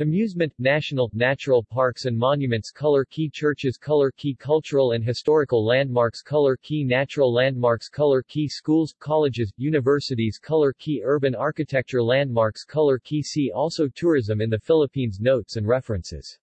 Amusement, National, Natural Parks and Monuments Color Key Churches Color Key Cultural and Historical Landmarks Color Key Natural Landmarks Color Key Schools, Colleges, Universities Color Key Urban Architecture Landmarks Color Key See also Tourism in the Philippines Notes and references.